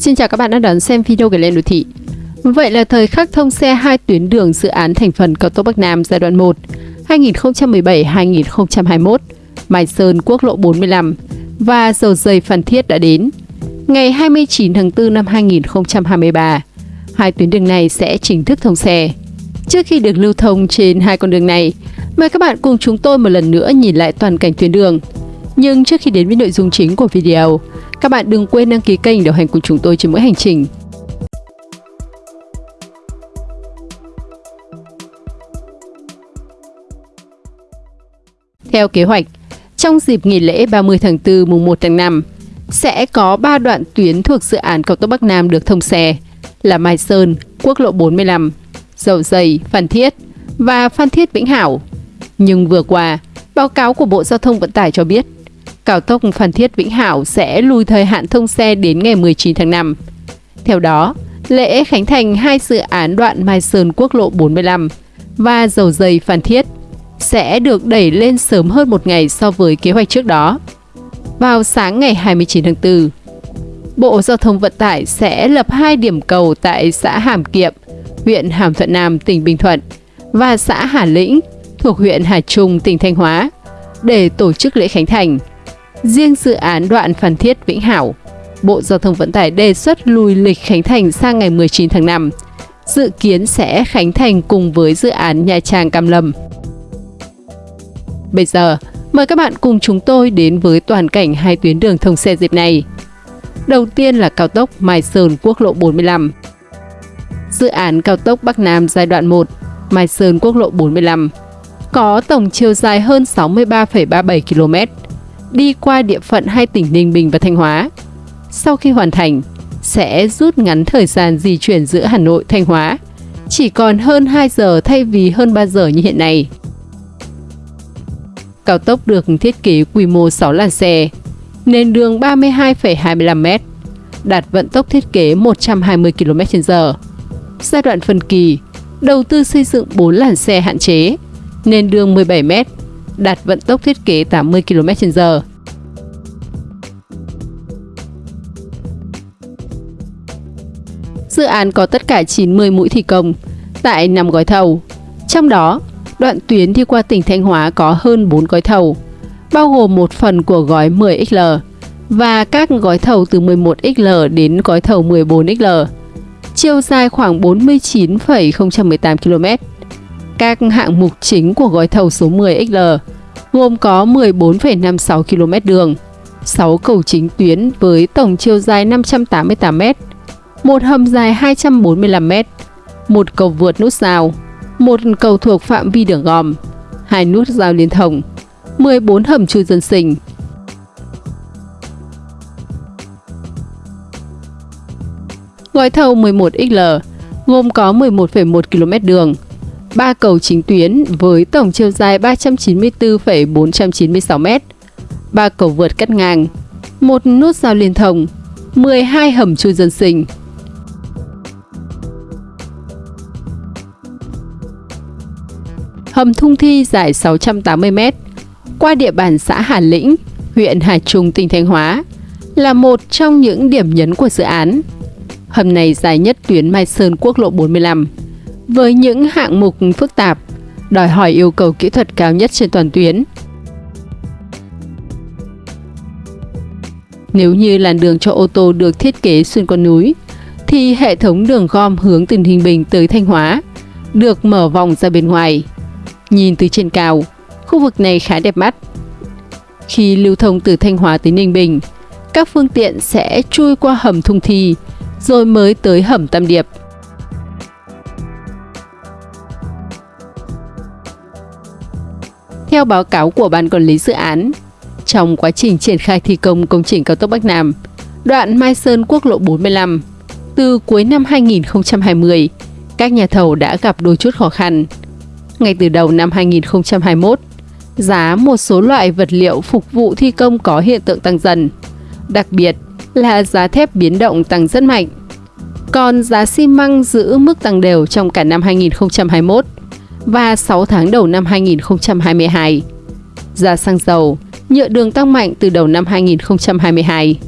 Xin chào các bạn đã đón xem video của Lên Đô Thị. Vậy là thời khắc thông xe hai tuyến đường dự án thành phần cao tốc Bắc Nam giai đoạn 1 2017-2021, Mai Sơn quốc lộ 45 và dầu dây Phan Thiết đã đến. Ngày 29 tháng 4 năm 2023, hai tuyến đường này sẽ chính thức thông xe. Trước khi được lưu thông trên hai con đường này, mời các bạn cùng chúng tôi một lần nữa nhìn lại toàn cảnh tuyến đường. Nhưng trước khi đến với nội dung chính của video, các bạn đừng quên đăng ký kênh đồng hành cùng chúng tôi trên mỗi hành trình. Theo kế hoạch, trong dịp nghỉ lễ 30 tháng 4 mùng 1 tháng 5, sẽ có 3 đoạn tuyến thuộc dự án cao tốc Bắc Nam được thông xe là Mai Sơn, quốc lộ 45, Dầu Dày, Phan Thiết và Phan Thiết Vĩnh Hảo. Nhưng vừa qua, báo cáo của Bộ Giao thông Vận tải cho biết cao tốc Phan Thiết Vĩnh Hảo sẽ lùi thời hạn thông xe đến ngày 19 tháng 5. Theo đó, lễ khánh thành hai dự án đoạn Mai Sơn quốc lộ 45 và dầu dây Phan Thiết sẽ được đẩy lên sớm hơn một ngày so với kế hoạch trước đó. Vào sáng ngày 29 tháng 4, Bộ Giao thông Vận tải sẽ lập hai điểm cầu tại xã Hàm Kiệm, huyện Hàm Thuận Nam, tỉnh Bình Thuận và xã Hà Lĩnh thuộc huyện Hà Trung, tỉnh Thanh Hóa để tổ chức lễ khánh thành. Riêng dự án đoạn Phan Thiết Vĩnh Hảo, Bộ Giao thông Vận tải đề xuất lùi lịch khánh thành sang ngày 19 tháng 5, dự kiến sẽ khánh thành cùng với dự án Nha Trang Cam Lâm. Bây giờ, mời các bạn cùng chúng tôi đến với toàn cảnh hai tuyến đường thông xe dịp này. Đầu tiên là cao tốc Mai Sơn quốc lộ 45. Dự án cao tốc Bắc Nam giai đoạn 1, Mai Sơn quốc lộ 45, có tổng chiều dài hơn 63,37 km, đi qua địa phận hai tỉnh Ninh Bình và Thanh Hóa. Sau khi hoàn thành, sẽ rút ngắn thời gian di chuyển giữa Hà Nội Thanh Hóa, chỉ còn hơn 2 giờ thay vì hơn 3 giờ như hiện nay. Cao tốc được thiết kế quy mô 6 làn xe, nền đường 32,25m, đạt vận tốc thiết kế 120 km/h. Giai đoạn phân kỳ, đầu tư xây dựng 4 làn xe hạn chế, nền đường 17m, đạt vận tốc thiết kế 80 km/h. Dự án có tất cả 90 mũi thi công tại 5 gói thầu. Trong đó, đoạn tuyến đi qua tỉnh Thanh Hóa có hơn 4 gói thầu, bao gồm một phần của gói 10XL và các gói thầu từ 11XL đến gói thầu 14XL. Chiều dài khoảng 49,018 km. Các hạng mục chính của gói thầu số 10XL gồm có 14,56 km đường, 6 cầu chính tuyến với tổng chiều dài 588 m, một hầm dài 245 m, một cầu vượt nút giao, một cầu thuộc phạm vi đường gòm, hai nút giao liên thông, 14 hầm chui dân sinh. Gói thầu 11XL gồm có 11,1 km đường, 3 cầu chính tuyến với tổng chiều dài 394,496 m, 3 cầu vượt cắt ngang, một nút giao liên thông, 12 hầm chui dân sinh. Hầm Thung Thi dài 680 m qua địa bàn xã Hà Lĩnh, huyện Hà Trung, tỉnh Thanh Hóa là một trong những điểm nhấn của dự án. Hầm này dài nhất tuyến Mai Sơn quốc lộ 45 với những hạng mục phức tạp, đòi hỏi yêu cầu kỹ thuật cao nhất trên toàn tuyến. Nếu như làn đường cho ô tô được thiết kế xuyên qua núi, thì hệ thống đường gom hướng từ Ninh Bình tới Thanh Hóa được mở vòng ra bên ngoài. Nhìn từ trên cao, khu vực này khá đẹp mắt. Khi lưu thông từ Thanh Hóa tới Ninh Bình, các phương tiện sẽ chui qua hầm Thung Thi, rồi mới tới hầm Tam Điệp. Theo báo cáo của Ban Quản lý Dự án, trong quá trình triển khai thi công công trình cao tốc Bắc Nam, đoạn Mai Sơn quốc lộ 45, từ cuối năm 2020, các nhà thầu đã gặp đôi chút khó khăn. Ngay từ đầu năm 2021, giá một số loại vật liệu phục vụ thi công có hiện tượng tăng dần. Đặc biệt là giá thép biến động tăng rất mạnh. Còn giá xi măng giữ mức tăng đều trong cả năm 2021 và 6 tháng đầu năm 2022. Giá xăng dầu nhựa đường tăng mạnh từ đầu năm 2022.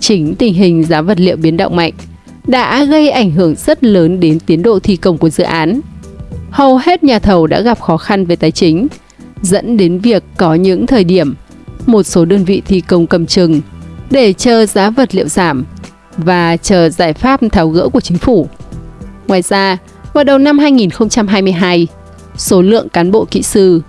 Chính tình hình giá vật liệu biến động mạnh đã gây ảnh hưởng rất lớn đến tiến độ thi công của dự án. Hầu hết nhà thầu đã gặp khó khăn về tài chính, dẫn đến việc có những thời điểm một số đơn vị thi công cầm chừng để chờ giá vật liệu giảm và chờ giải pháp tháo gỡ của chính phủ. Ngoài ra, vào đầu năm 2022, số lượng cán bộ kỹ sư,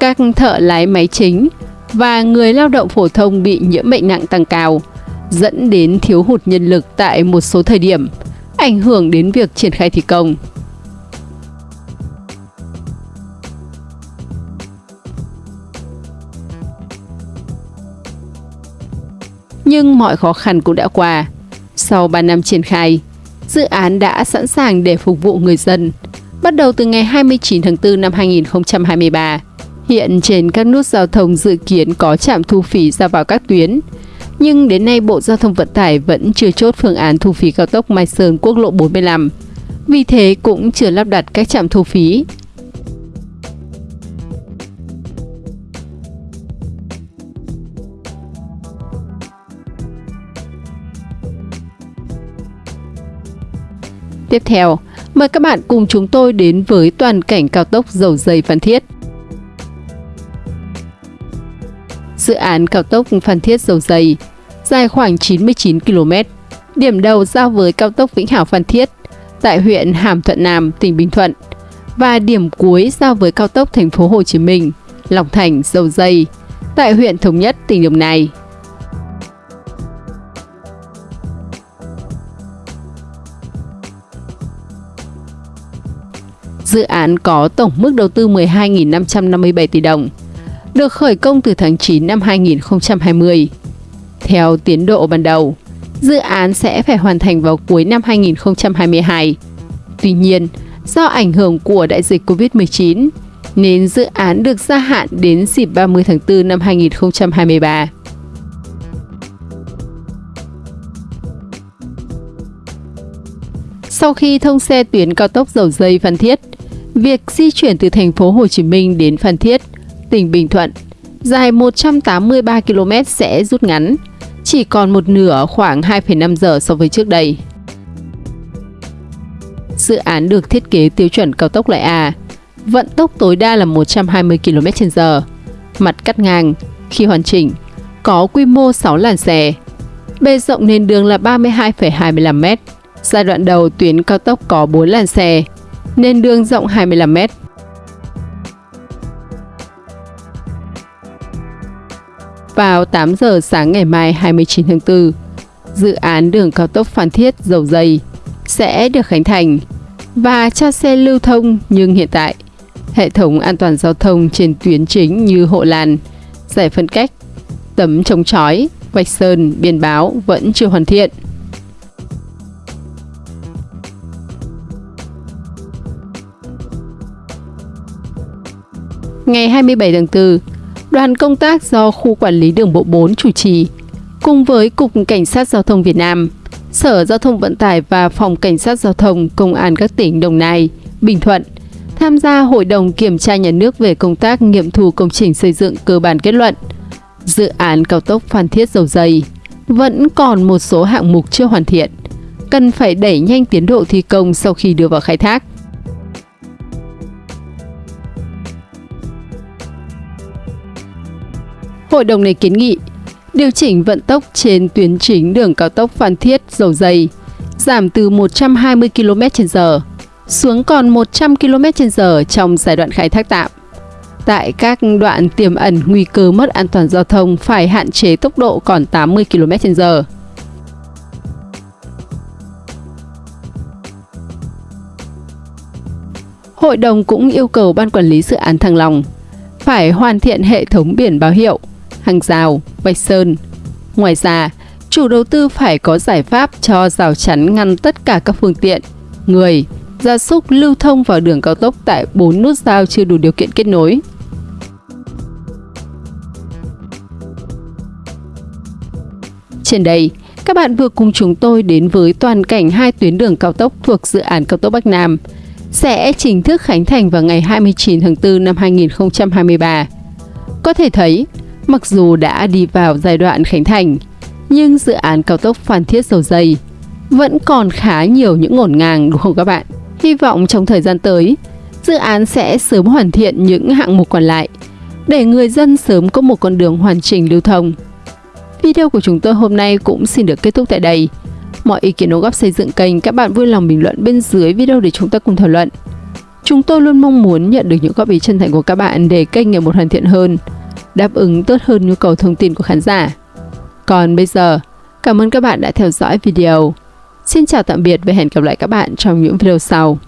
các thợ lái máy chính và người lao động phổ thông bị nhiễm bệnh nặng tăng cao, dẫn đến thiếu hụt nhân lực tại một số thời điểm, ảnh hưởng đến việc triển khai thi công. Nhưng mọi khó khăn cũng đã qua. Sau 3 năm triển khai, dự án đã sẵn sàng để phục vụ người dân. Bắt đầu từ ngày 29 tháng 4 năm 2023, hiện trên các nút giao thông dự kiến có trạm thu phí ra vào các tuyến. Nhưng đến nay Bộ Giao thông Vận tải vẫn chưa chốt phương án thu phí cao tốc Mai Sơn quốc lộ 45. Vì thế cũng chưa lắp đặt các trạm thu phí Tiếp theo, mời các bạn cùng chúng tôi đến với toàn cảnh cao tốc dầu dây Phan Thiết. Dự án cao tốc Phan Thiết dầu dây dài khoảng 99 km, điểm đầu giao với cao tốc Vĩnh Hảo Phan Thiết tại huyện Hàm Thuận Nam, tỉnh Bình Thuận và điểm cuối giao với cao tốc thành phố Hồ Chí Minh, Long Thành, Dầu Dây tại huyện Thống Nhất, tỉnh Đồng Nai. Dự án có tổng mức đầu tư 12.557 tỷ đồng, được khởi công từ tháng 9 năm 2020. Theo tiến độ ban đầu, dự án sẽ phải hoàn thành vào cuối năm 2022. Tuy nhiên, do ảnh hưởng của đại dịch Covid-19, nên dự án được gia hạn đến dịp 30 tháng 4 năm 2023. Sau khi thông xe tuyến cao tốc dầu dây Phan Thiết, Việc di chuyển từ thành phố Hồ Chí Minh đến Phan Thiết, tỉnh Bình Thuận, dài 183 km sẽ rút ngắn, chỉ còn một nửa khoảng 2,5 giờ so với trước đây. Dự án được thiết kế tiêu chuẩn cao tốc loại A, vận tốc tối đa là 120 km/h, mặt cắt ngang, khi hoàn chỉnh, có quy mô 6 làn xe. Bề rộng nền đường là 32,25 m. Giai đoạn đầu tuyến cao tốc có 4 làn xe, nên đường rộng 25 m. Vào 8 giờ sáng ngày mai 29 tháng 4, dự án đường cao tốc Phan Thiết dầu dây sẽ được khánh thành và cho xe lưu thông nhưng hiện tại hệ thống an toàn giao thông trên tuyến chính như hộ làn, giải phân cách, tấm chống chói, vạch sơn, biển báo vẫn chưa hoàn thiện. Ngày 27 tháng 4, đoàn công tác do Khu Quản lý Đường bộ 4 chủ trì, cùng với Cục Cảnh sát Giao thông Việt Nam, Sở Giao thông Vận tải và Phòng Cảnh sát Giao thông Công an các tỉnh Đồng Nai, Bình Thuận tham gia Hội đồng Kiểm tra Nhà nước về công tác nghiệm thu công trình xây dựng cơ bản kết luận. Dự án cao tốc Phan Thiết Dầu Dây vẫn còn một số hạng mục chưa hoàn thiện, cần phải đẩy nhanh tiến độ thi công sau khi đưa vào khai thác. Hội đồng này kiến nghị điều chỉnh vận tốc trên tuyến chính đường cao tốc Phan Thiết dầu dây giảm từ 120 km/h xuống còn 100 km/h trong giai đoạn khai thác tạm. Tại các đoạn tiềm ẩn nguy cơ mất an toàn giao thông phải hạn chế tốc độ còn 80 km/h. Hội đồng cũng yêu cầu Ban Quản lý Dự án Thăng Long phải hoàn thiện hệ thống biển báo hiệu, hàng rào, vạch sơn. Ngoài ra, chủ đầu tư phải có giải pháp cho rào chắn ngăn tất cả các phương tiện, người, gia súc lưu thông vào đường cao tốc tại 4 nút giao chưa đủ điều kiện kết nối. Trên đây, các bạn vừa cùng chúng tôi đến với toàn cảnh hai tuyến đường cao tốc thuộc dự án cao tốc Bắc Nam sẽ chính thức khánh thành vào ngày 29 tháng 4 năm 2023. Có thể thấy, Mặc dù đã đi vào giai đoạn khánh thành, nhưng dự án cao tốc Phan Thiết Dầu Dây vẫn còn khá nhiều những ngổn ngang đúng không các bạn? Hy vọng trong thời gian tới, dự án sẽ sớm hoàn thiện những hạng mục còn lại để người dân sớm có một con đường hoàn chỉnh lưu thông. Video của chúng tôi hôm nay cũng xin được kết thúc tại đây. Mọi ý kiến đóng góp xây dựng kênh các bạn vui lòng bình luận bên dưới video để chúng ta cùng thảo luận. Chúng tôi luôn mong muốn nhận được những góp ý chân thành của các bạn để kênh ngày một hoàn thiện hơn, đáp ứng tốt hơn nhu cầu thông tin của khán giả. Còn bây giờ, cảm ơn các bạn đã theo dõi video. Xin chào tạm biệt và hẹn gặp lại các bạn trong những video sau.